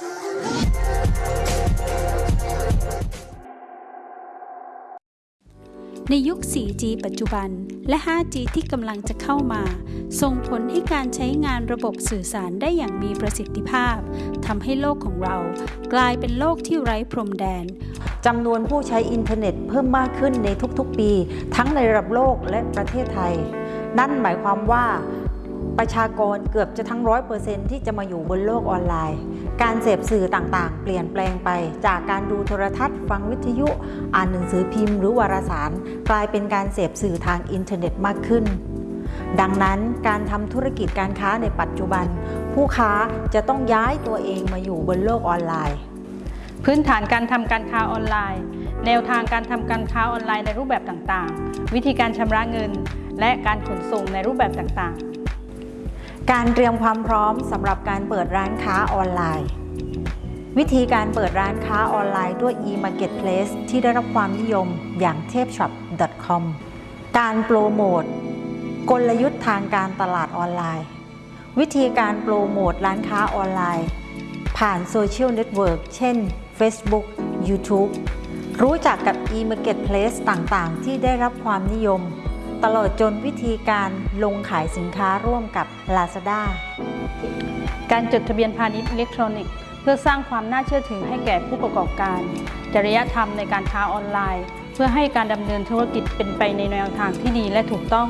ในยุค 4G ปัจจุบัน และ 5G ที่กำลังจะเข้ามา ส่งผลให้การใช้งานระบบสื่อสารได้อย่างมีประสิทธิภาพ ทำให้โลกของเรา กลายเป็นโลกที่ไร้พรมแดน จำนวนผู้ใช้อินเทอร์เน็ตเพิ่มมากขึ้นในทุกๆปี ทั้งในระดับโลกและประเทศไทย นั่นหมายความว่าประชากรเกือบจะทั้งร้อยเปอร์เซ็นที่จะมาอยู่บนโลกออนไลน์ การเสพสื่อต่างๆ เปลี่ยนแปลงไปจากการดูโทรทัศน์ ฟังวิทยุ อ่านหนังสือพิมพ์หรือวารสาร กลายเป็นการเสพสื่อทางอินเทอร์เน็ตมากขึ้น ดังนั้นการทำธุรกิจการค้าในปัจจุบัน ผู้ค้าจะต้องย้ายตัวเองมาอยู่บนโลกออนไลน์ พื้นฐานการทำการค้าออนไลน์ แนวทางการทำการค้าออนไลน์ในรูปแบบต่างๆ วิธีการชำระเงิน และการขนส่งในรูปแบบต่างๆ การเตรียมความพร้อมสำหรับการเปิดร้านค้าออนไลน์ วิธีการเปิดร้านค้าออนไลน์ด้วย e-marketplace ที่ได้รับความนิยมอย่างเทพ shop.com การโปรโมทกลยุทธ์ทางการตลาดออนไลน์ วิธีการโปรโมทร้านค้าออนไลน์ ผ่าน social network เช่น Facebook YouTube รู้จักกับ e-marketplace ต่างๆ ที่ได้รับความนิยม ตลอดจนวิธีการลงขายสินค้าร่วมกับ Lazada การจดทะเบียนพาณิชย์อิเล็กทรอนิกส์เพื่อสร้างความน่าเชื่อถือให้แก่ผู้ประกอบการ จริยธรรมในการค้าออนไลน์ เพื่อให้การดำเนินธุรกิจเป็นไปในแนวทางที่ดีและถูกต้อง